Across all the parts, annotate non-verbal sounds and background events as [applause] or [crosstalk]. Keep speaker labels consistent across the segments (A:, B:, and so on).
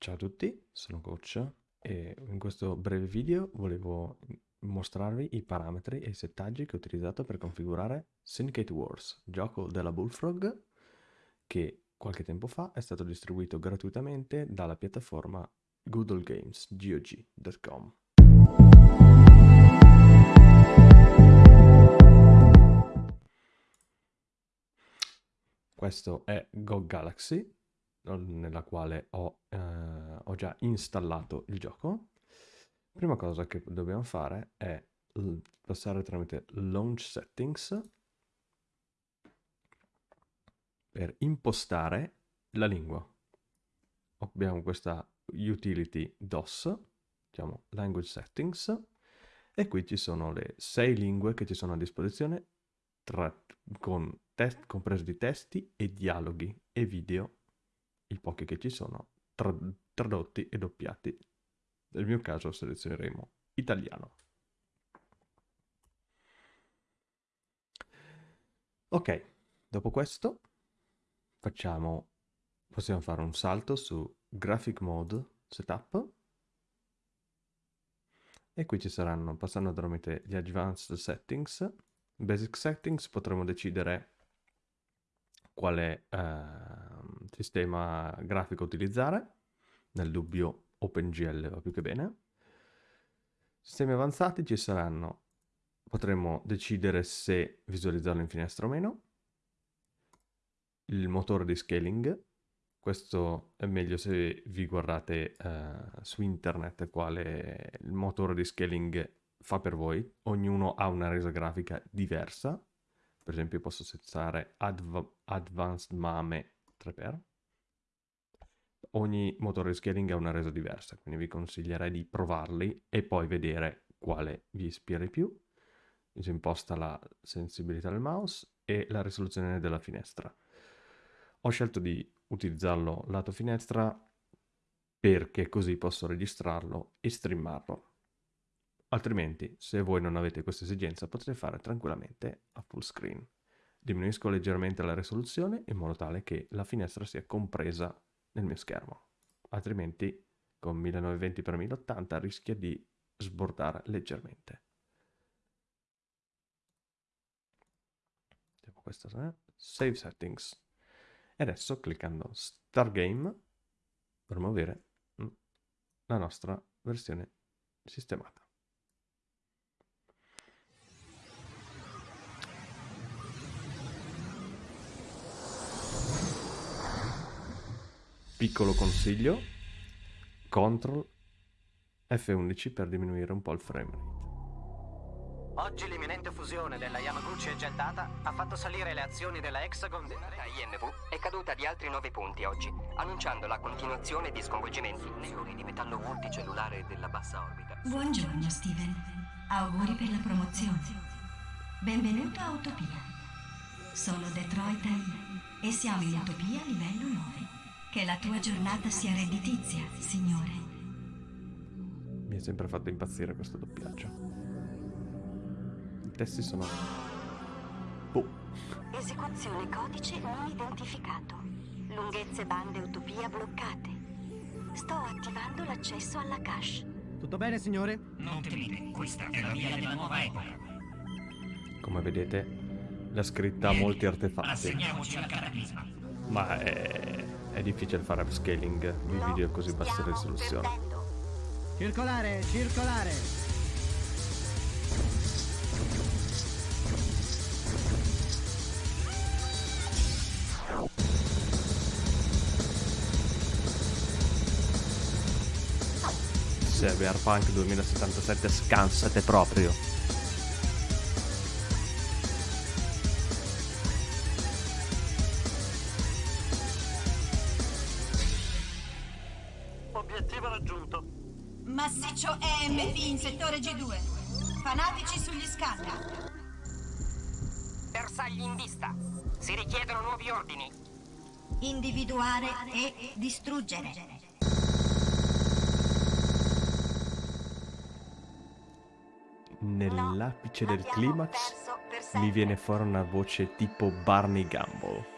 A: Ciao a tutti, sono Coach e in questo breve video volevo mostrarvi i parametri e i settaggi che ho utilizzato per configurare Syndicate Wars, gioco della Bullfrog che qualche tempo fa è stato distribuito gratuitamente dalla piattaforma Google Games, GOG.com. Questo è Go Galaxy, nella quale ho, eh, ho già installato il gioco. Prima cosa che dobbiamo fare è passare tramite Launch Settings per impostare la lingua. Abbiamo questa utility DOS, diciamo Language Settings, e qui ci sono le sei lingue che ci sono a disposizione tra, con test, compreso di testi e dialoghi e video i pochi che ci sono, tra tradotti e doppiati. Nel mio caso selezioneremo italiano. Ok, dopo questo facciamo, possiamo fare un salto su Graphic Mode Setup e qui ci saranno, passando tramite gli Advanced Settings, Basic Settings potremo decidere quale eh, sistema grafico utilizzare, nel dubbio OpenGL va più che bene. Sistemi avanzati ci saranno, potremo decidere se visualizzarlo in finestra o meno, il motore di scaling, questo è meglio se vi guardate eh, su internet quale il motore di scaling fa per voi, ognuno ha una resa grafica diversa, per esempio posso settare Adv Advanced Mame 3x. Ogni motore di scaling ha una resa diversa, quindi vi consiglierei di provarli e poi vedere quale vi ispira di più. Si imposta la sensibilità del mouse e la risoluzione della finestra. Ho scelto di utilizzarlo lato finestra perché così posso registrarlo e streamarlo. Altrimenti, se voi non avete questa esigenza, potete fare tranquillamente a full screen. Diminuisco leggermente la risoluzione in modo tale che la finestra sia compresa nel mio schermo. Altrimenti, con 1920x1080 rischia di sbordare leggermente. Questo è Save Settings. E adesso, cliccando Start Game, dovremo avere mm, la nostra versione sistemata. Piccolo consiglio, CTRL F11 per diminuire un po' il frame rate.
B: Oggi l'imminente fusione della Yamaguchi e Gettata ha fatto salire le azioni della Hexagon
C: della INV è caduta di altri 9 punti oggi, annunciando la continuazione di sconvolgimenti.
D: Neuri di metallo multicellulare della bassa orbita.
E: Buongiorno Steven, auguri per la promozione. Benvenuto a Utopia. Sono Detroit e siamo in Utopia livello 9. Che la tua giornata sia redditizia, Signore.
A: Mi ha sempre fatto impazzire questo doppiaggio. I testi sono... Boh.
E: Esecuzione codice non identificato. Lunghezze bande utopia bloccate. Sto attivando l'accesso alla cache.
F: Tutto bene, signore?
G: Non temete, questa è la via della nuova epoca.
A: Come vedete, la scritta ha molti artefatti.
G: Assegniamoci al cataclisma.
A: Ma è è difficile fare upscaling di video a così bassa risoluzione.
F: Circolare, circolare!
A: Cyberpunk 2077 scansate proprio.
B: Raggiunto.
H: Massiccio EMP in settore G2. Fanatici sugli scanner.
C: Bersagli in vista. Si richiedono nuovi ordini.
E: Individuare e distruggere.
A: Nell'apice del climax mi viene fuori una voce tipo Barney Gumble.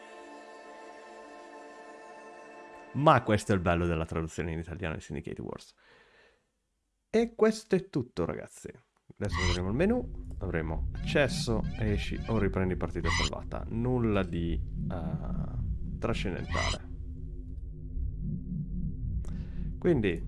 A: Ma questo è il bello della traduzione in italiano di Syndicate Wars. E questo è tutto ragazzi. Adesso [gasps] vedremo il menu, avremo accesso, esci o riprendi partita salvata. Nulla di uh, trascendentale. Quindi,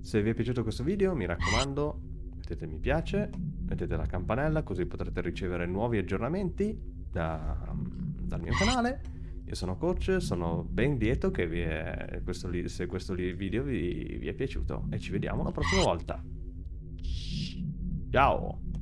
A: se vi è piaciuto questo video, mi raccomando, mettete mi piace, mettete la campanella così potrete ricevere nuovi aggiornamenti da, dal mio canale. Io sono coach, sono ben lieto che è, questo, se questo video vi, vi è piaciuto e ci vediamo la prossima volta. Ciao!